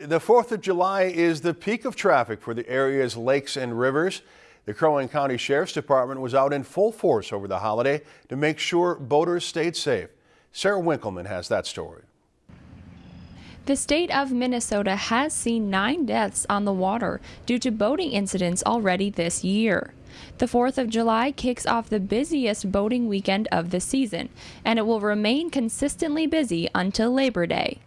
The 4th of July is the peak of traffic for the area's lakes and rivers. The Crow Wing County Sheriff's Department was out in full force over the holiday to make sure boaters stayed safe. Sarah Winkleman has that story. The state of Minnesota has seen nine deaths on the water due to boating incidents already this year. The 4th of July kicks off the busiest boating weekend of the season, and it will remain consistently busy until Labor Day.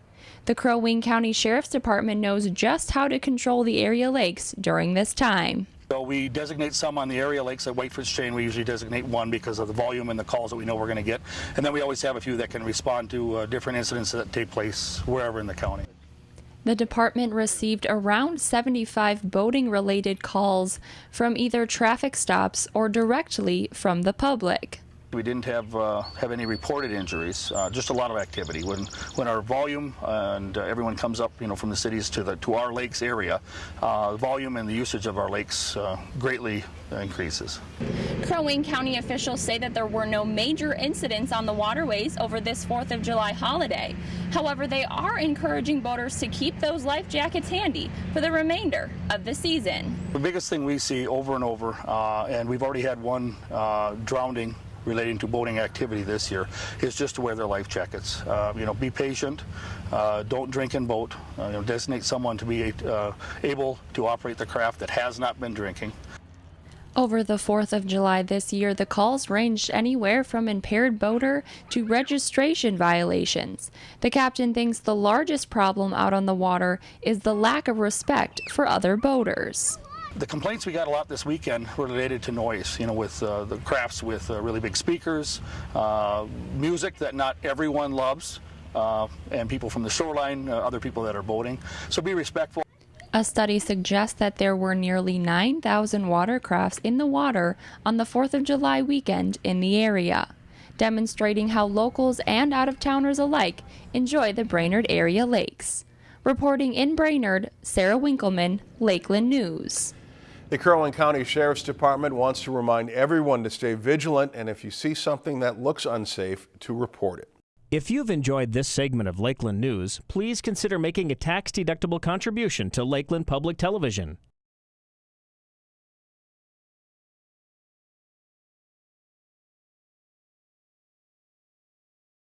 The Crow Wing County Sheriff's Department knows just how to control the area lakes during this time. So we designate some on the area lakes at Whitefish Chain. We usually designate one because of the volume and the calls that we know we're going to get. And then we always have a few that can respond to uh, different incidents that take place wherever in the county. The department received around 75 boating related calls from either traffic stops or directly from the public. We didn't have uh, have any reported injuries. Uh, just a lot of activity. When when our volume and uh, everyone comes up, you know, from the cities to the to our lakes area, uh, the volume and the usage of our lakes uh, greatly increases. Crow Wing County officials say that there were no major incidents on the waterways over this 4th of July holiday. However, they are encouraging boaters to keep those life jackets handy for the remainder of the season. The biggest thing we see over and over, uh, and we've already had one drowning relating to boating activity this year is just to wear their life jackets. Uh, you know, be patient. Uh, don't drink and boat. Uh, you know, designate someone to be uh, able to operate the craft that has not been drinking. Over the 4th of July this year, the calls ranged anywhere from impaired boater to registration violations. The captain thinks the largest problem out on the water is the lack of respect for other boaters. The complaints we got a lot this weekend were related to noise, you know, with uh, the crafts with uh, really big speakers, uh, music that not everyone loves, uh, and people from the shoreline, uh, other people that are boating. So be respectful. A study suggests that there were nearly 9,000 watercrafts in the water on the 4th of July weekend in the area, demonstrating how locals and out of towners alike enjoy the Brainerd area lakes. Reporting in Brainerd, Sarah Winkleman, Lakeland News. The Crow County Sheriff's Department wants to remind everyone to stay vigilant and if you see something that looks unsafe, to report it. If you've enjoyed this segment of Lakeland News, please consider making a tax-deductible contribution to Lakeland Public Television.